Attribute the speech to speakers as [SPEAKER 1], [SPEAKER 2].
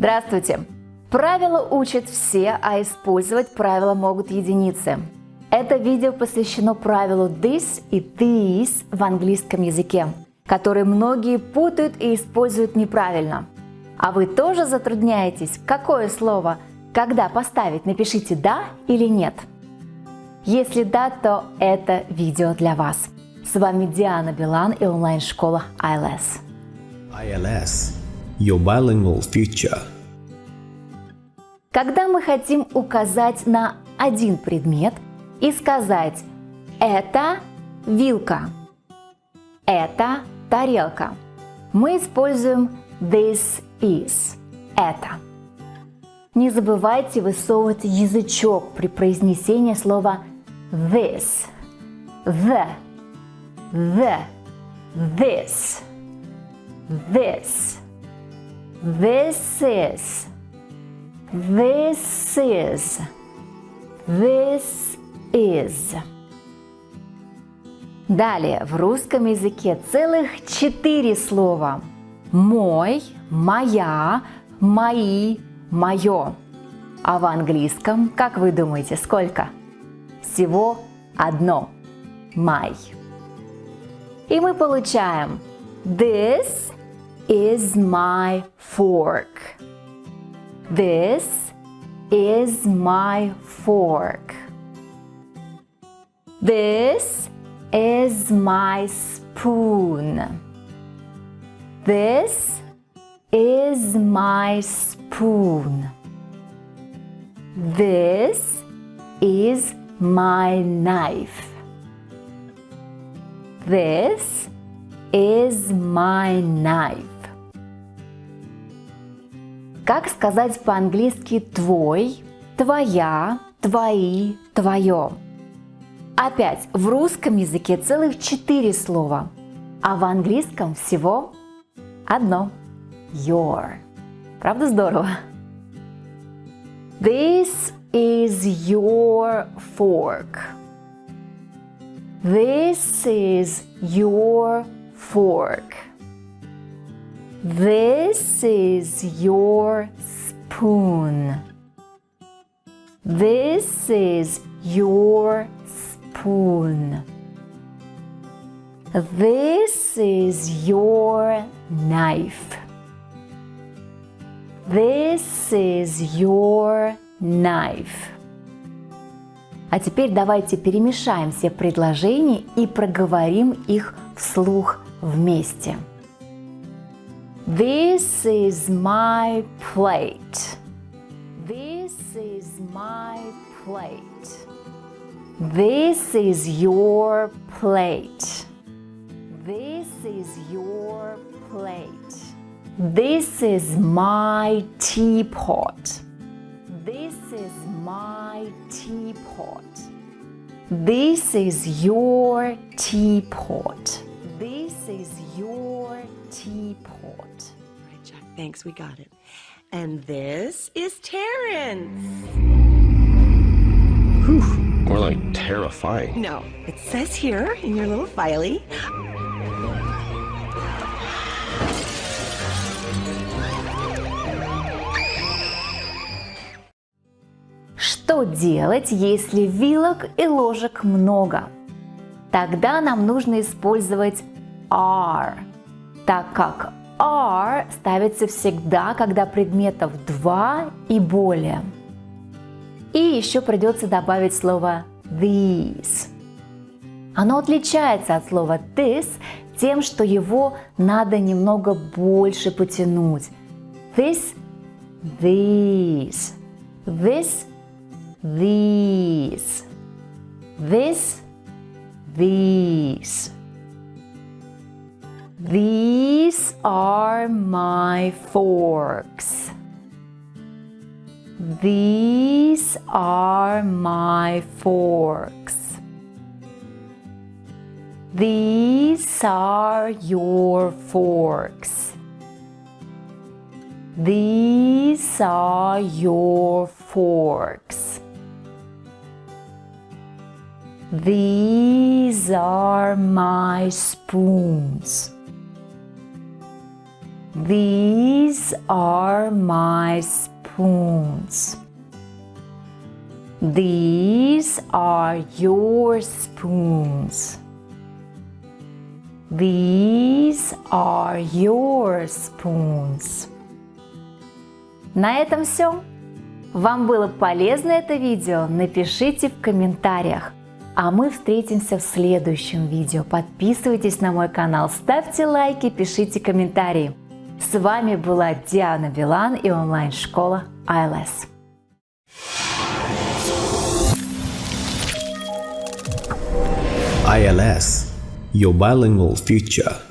[SPEAKER 1] Здравствуйте! Правила учат все, а использовать правила могут единицы. Это видео посвящено правилу this и this в английском языке, которые многие путают и используют неправильно. А вы тоже затрудняетесь, какое слово, когда поставить, напишите «да» или «нет». Если да, то это видео для вас. С вами Диана Билан и онлайн-школа ILS.
[SPEAKER 2] ILS – Your Bilingual Future.
[SPEAKER 1] Когда мы хотим указать на один предмет и сказать «это вилка», «это тарелка», мы используем this is – «это». Не забывайте высовывать язычок при произнесении слова this, the, the, this, this, this is, this is, this is. Далее, в русском языке целых четыре слова. Мой, моя, мои, мое. А в английском, как вы думаете, сколько? Всего одно. My. И мы получаем This is my fork. This is my fork. This is my spoon. This is my spoon. This is my knife. This is my knife. Как сказать по-английски твой, твоя, твои, твое? Опять, в русском языке целых четыре слова, а в английском всего одно – your. Правда здорово? This is your fork. This is your fork. This is your spoon. This is your spoon. This is your knife. This is your knife. А теперь давайте перемешаем все предложения и проговорим их вслух вместе. This is my plate. This is my plate. This is your plate. This is your plate. This is my teapot. This is my teapot. This is your teapot. This is your teapot.
[SPEAKER 3] Right, Jack, thanks, we got it. And this is Terrence.
[SPEAKER 4] Whew, more like terrifying.
[SPEAKER 3] No, it says here in your little filey.
[SPEAKER 1] Что делать, если вилок и ложек много? Тогда нам нужно использовать are, так как are ставится всегда, когда предметов два и более. И еще придется добавить слово these. Оно отличается от слова this тем, что его надо немного больше потянуть. This, these, this, these, this, these. These are my forks. These are my forks. These are your forks. These are your forks. These are my spoons. These are my spoons. These are your spoons. These are your spoons. На этом все. Вам было полезно это видео? Напишите в комментариях. А мы встретимся в следующем видео. Подписывайтесь на мой канал, ставьте лайки, пишите комментарии. С вами была Диана Билан и онлайн-школа ILS.
[SPEAKER 2] ILS, your bilingual future.